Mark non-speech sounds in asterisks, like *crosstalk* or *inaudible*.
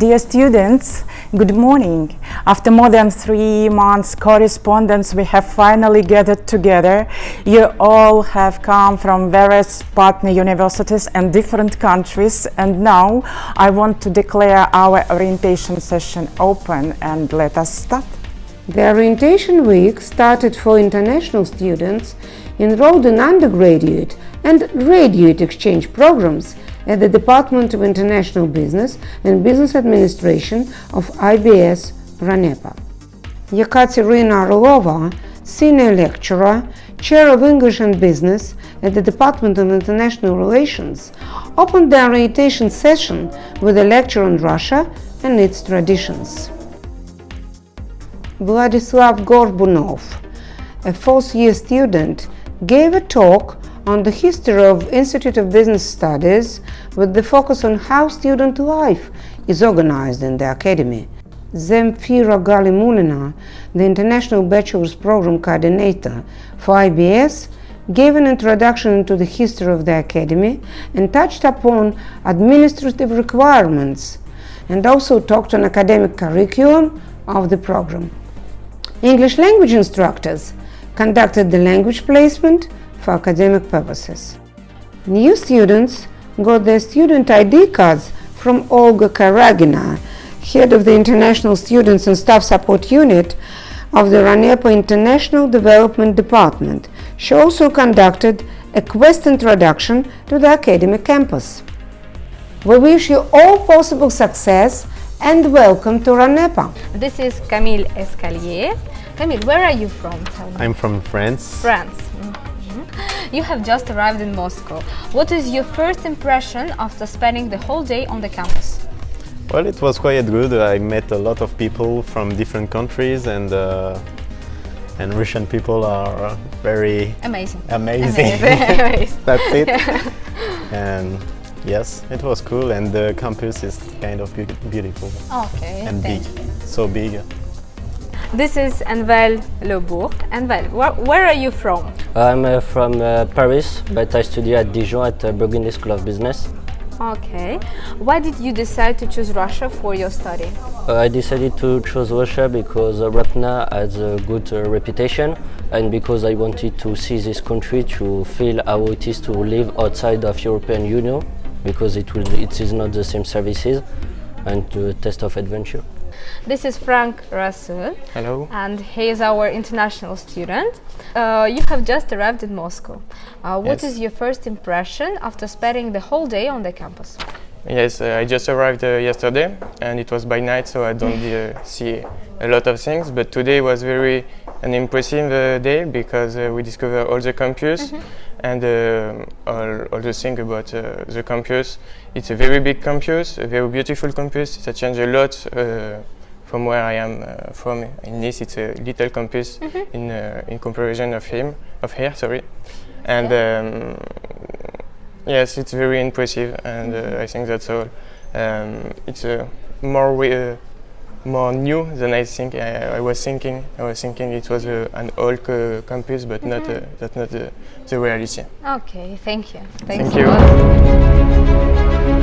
Dear students, good morning. After more than three months correspondence, we have finally gathered together. You all have come from various partner universities and different countries, and now I want to declare our orientation session open and let us start. The orientation week started for international students enrolled in undergraduate and graduate exchange programs at the Department of International Business and Business Administration of IBS Ranepa. Yekaterina Orlova, Senior Lecturer, Chair of English and Business at the Department of International Relations, opened the orientation session with a lecture on Russia and its traditions. Vladislav Gorbunov, a fourth-year student, gave a talk on the history of Institute of Business Studies with the focus on how student life is organized in the Academy. Zemfira Galimulina, the International Bachelor's Program Coordinator for IBS, gave an introduction to the history of the Academy and touched upon administrative requirements and also talked on academic curriculum of the program. English language instructors conducted the language placement for academic purposes. New students got their student ID cards from Olga Karagina, head of the International Students and Staff Support Unit of the Ranepa International Development Department. She also conducted a quest introduction to the academic campus. We wish you all possible success and welcome to Ranepa. This is Camille Escalier. Camille, where are you from? I'm from France. France. Mm -hmm. You have just arrived in Moscow. What is your first impression after spending the whole day on the campus? Well, it was quite good. I met a lot of people from different countries and uh, and Russian people are very amazing. Amazing. amazing. *laughs* *laughs* That's it. *laughs* and yes, it was cool and the campus is kind of be beautiful. Okay. And big. You. So big. This is Envel Lebourg. Envel, wh where are you from? I'm uh, from uh, Paris, but I study at Dijon at uh, Burgundy School of Business. Okay. Why did you decide to choose Russia for your study? Uh, I decided to choose Russia because uh, Ranepa has a good uh, reputation and because I wanted to see this country to feel how it is to live outside of European Union because it, will, it is not the same services and to test of adventure. This is Frank Rasul. Hello. And he is our international student. Uh, you have just arrived in Moscow. Uh, what Yes. is your first impression after spending the whole day on the campus? Yes, uh, I just arrived uh, yesterday and it was by night so I don't *laughs* uh, see a lot of things but today was very an impressive uh, day because uh, we discovered all the campus and uh, all, all the things about uh, the campus. It's a very big campus, a very beautiful campus. It's a change a lot uh, from where I am uh, from in Nice. It's a little campus in uh, in comparison of him of here. Sorry, and. Um, Yes, it's very impressive, and uh, I think that's all. Um, it's uh, more uh, more new than I think I, I was thinking. I was thinking it was uh, an old uh, campus, but not uh, that's not the, the reality. Okay, thank you. Thanks Thank you.